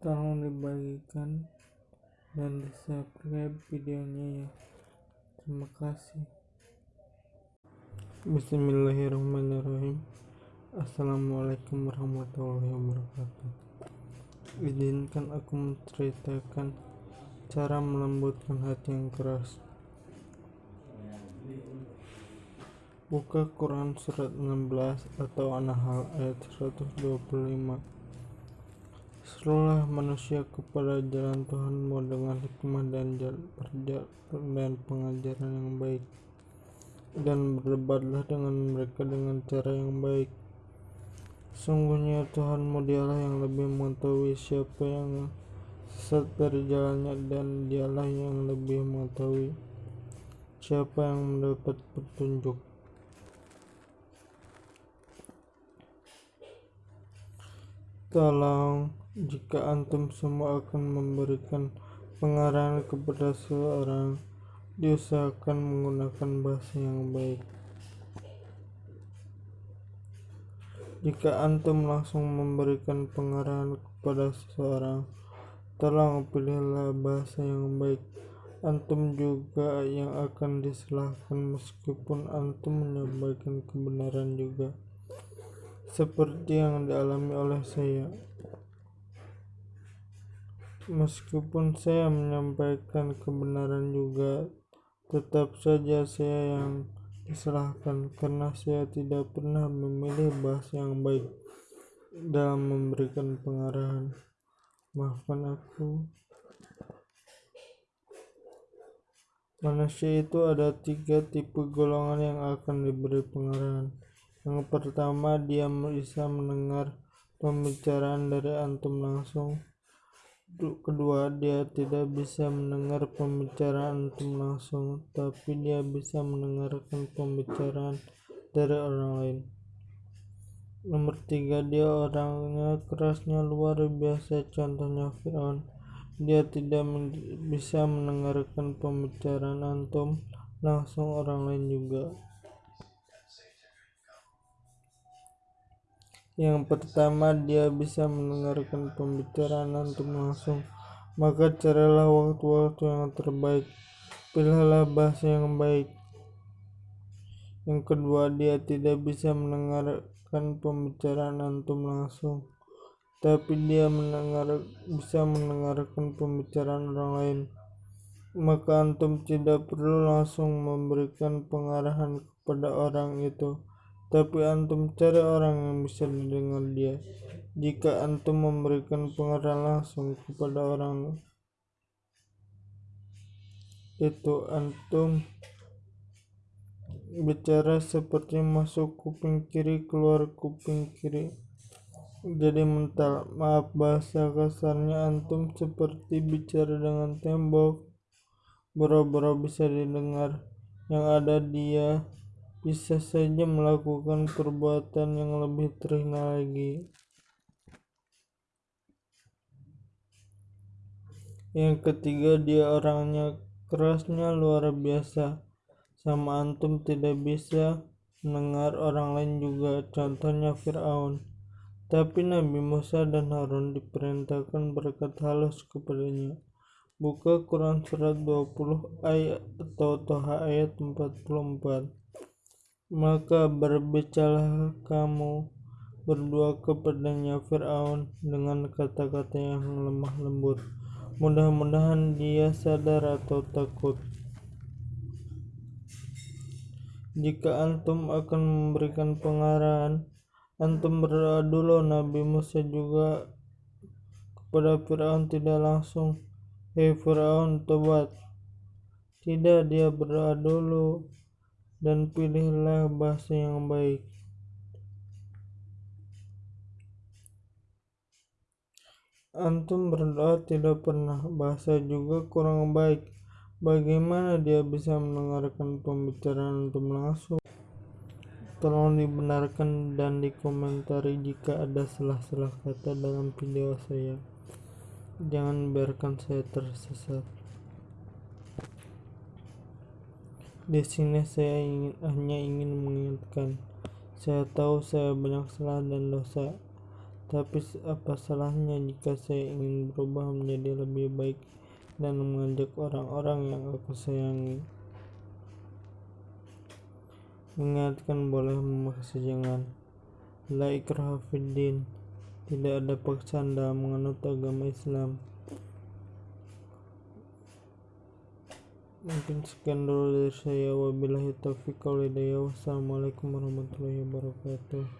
tolong dibagikan dan di subscribe videonya ya. Terima kasih. Bismillahirrahmanirrahim. Assalamualaikum warahmatullahi wabarakatuh. Izinkan aku menceritakan cara melembutkan hati yang keras. Buka Quran surat 16 atau An-Nahl ayat 125 Serulah manusia kepada jalan Tuhanmu dengan hikmah dan dan pengajaran yang baik. Dan berdebatlah dengan mereka dengan cara yang baik. Sungguhnya Tuhanmu dialah yang lebih mengetahui siapa yang sesat dari jalannya dan dialah yang lebih mengetahui siapa yang mendapat petunjuk. Tolong jika antum semua akan memberikan pengarahan kepada seseorang, diusahakan menggunakan bahasa yang baik. Jika antum langsung memberikan pengarahan kepada seseorang, tolong pilihlah bahasa yang baik. Antum juga yang akan disalahkan meskipun antum menyampaikan kebenaran juga. Seperti yang dialami oleh saya. Meskipun saya menyampaikan kebenaran juga, tetap saja saya yang disalahkan karena saya tidak pernah memilih bahasa yang baik dalam memberikan pengarahan. Maafkan aku. Manusia itu ada tiga tipe golongan yang akan diberi pengarahan. Yang pertama, dia bisa mendengar pembicaraan dari antum langsung kedua dia tidak bisa mendengar pembicaraan antum langsung tapi dia bisa mendengarkan pembicaraan dari orang lain. Nomor tiga dia orangnya kerasnya luar biasa contohnya Fir'aun. Dia tidak bisa mendengarkan pembicaraan antum langsung orang lain juga Yang pertama, dia bisa mendengarkan pembicaraan antum langsung. Maka carilah waktu-waktu yang terbaik. Pilihlah bahasa yang baik. Yang kedua, dia tidak bisa mendengarkan pembicaraan antum langsung. Tapi dia mendengar, bisa mendengarkan pembicaraan orang lain. Maka antum tidak perlu langsung memberikan pengarahan kepada orang itu tapi antum cari orang yang bisa didengar dia. Jika antum memberikan pengarahan langsung kepada orang itu, antum bicara seperti masuk kuping kiri keluar kuping kiri. Jadi mental maaf bahasa kasarnya antum seperti bicara dengan tembok. Boro-boro bisa didengar yang ada dia bisa saja melakukan perbuatan yang lebih terhina lagi. Yang ketiga, dia orangnya kerasnya luar biasa. Sama antum tidak bisa mendengar orang lain juga, contohnya Fir'aun. Tapi Nabi Musa dan Harun diperintahkan berkat halus kepadanya. Buka Quran surat 20 ayat atau Toha ayat 44 maka berbicaralah kamu berdua kepadanya Fir'aun dengan kata-kata yang lemah lembut. Mudah-mudahan dia sadar atau takut. Jika antum akan memberikan pengarahan, antum berdoa dulu Nabi Musa juga kepada Fir'aun tidak langsung. Hei Fir'aun, tobat. Tidak, dia berdoa dulu dan pilihlah bahasa yang baik. Antum berdoa tidak pernah, bahasa juga kurang baik. Bagaimana dia bisa mendengarkan pembicaraan antum langsung? Tolong dibenarkan dan dikomentari jika ada salah-salah kata dalam video saya. Jangan biarkan saya tersesat. Di sini saya ingin, hanya ingin mengingatkan, saya tahu saya banyak salah dan dosa, Tapi apa salahnya jika saya ingin berubah menjadi lebih baik dan mengajak orang-orang yang aku sayangi? Mengingatkan boleh memaksa jangan. La ikraha. Tidak ada paksaan dalam menganut agama Islam. Mungkin sekian dulu dari saya. Wabillahi taufiq. Wassalamualaikum warahmatullahi wabarakatuh.